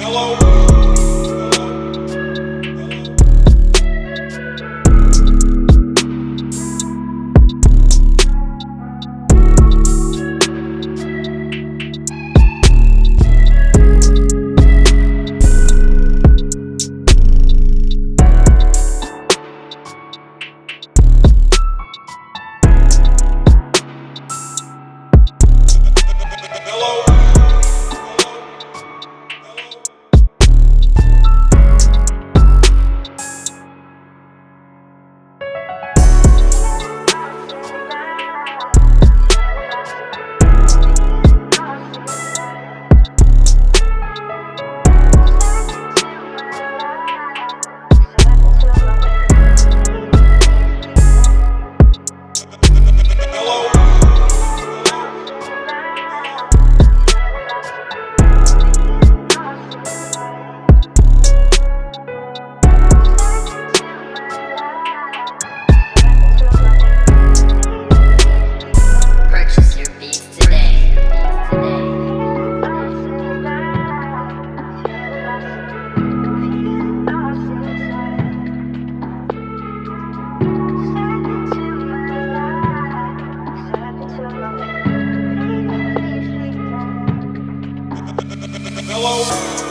Hello. Hello.